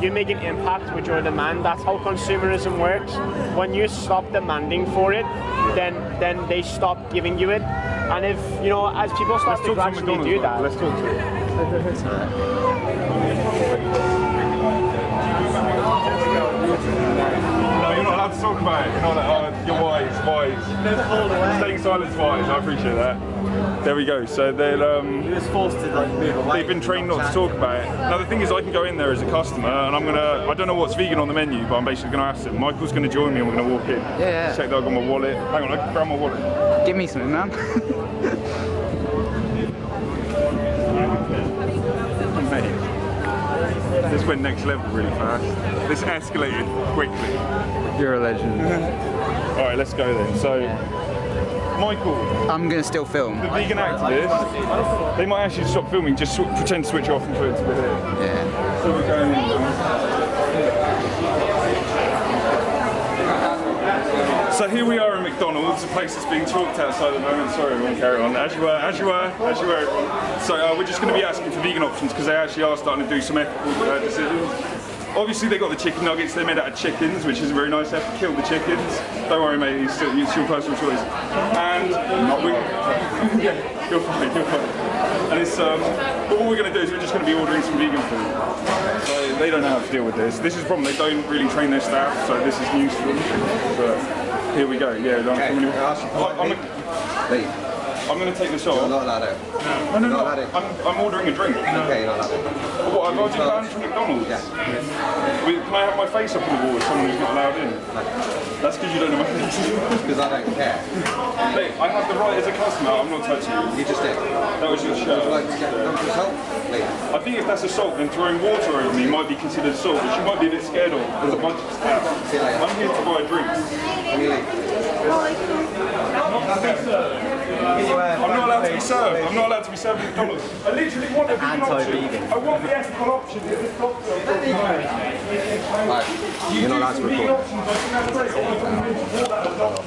You make an impact with your demand. That's how consumerism works. When you stop demanding for it, then then they stop giving you it. And if you know, as people start to gradually do that, Let's talk to him. No, you're not allowed to talk about it. Wise, wise. Staying silent's wise, I appreciate that. There we go. So they'll um, He was forced to like move away. They've been trained not to talk about it. Now the thing is, I can go in there as a customer, and I'm gonna. I don't know what's vegan on the menu, but I'm basically gonna ask them. Michael's gonna join me, and we're gonna walk in. Yeah, yeah. Check that I've got my wallet. Hang on, I can grab my wallet. Give me something, man. Mate, this went next level really fast. This escalated quickly. You're a legend. All right, let's go then. So, Michael, I'm gonna still film. the vegan activist, they might actually stop filming. Just pretend to switch off and put it to the. Yeah. So we're going in. So here we are in McDonald's, a place that's being talked outside at the moment. Sorry, everyone, carry on. As you were, as you were, as you were. everyone. So uh, we're just going to be asking for vegan options because they actually are starting to do some ethical uh, decisions. Obviously, they got the chicken nuggets. They're made out of chickens, which is very nice. They have to kill the chickens. Don't worry, mate. It's, still, it's your personal choice. And we, yeah, you're fine. You're fine. And it's um, but what we're going to do is we're just going to be ordering some vegan food. So they don't know how to deal with this. This is the problem. They don't really train their staff, so this is news for them. But here we go. Yeah, Okay, I'm, can I ask you I'm, I'm. I'm going to take this You're off. not allowed out. No, no, no. not allowed in. I'm, I'm ordering a drink. Okay, you're not allowed out. What, I've already banned from McDonald's? Yeah. Wait, Can I have my face up on the wall as someone who's not allowed in? That's because you don't know my face. Because I don't care. Mate, I have the right as a customer, I'm not touching you. You just did. That was your Would you show. like to get come assault? I think if that's assault, then throwing water over me might be considered assault, which you might be a bit scared of. There's a bunch of staff. See you later. I'm here to buy drinks. Can you leave? I'm not allowed to be served. I'm not allowed to be served at McDonald's. I literally want a vegan option. I want the ethical option. If this cocktail Right. You're not allowed to vegan record.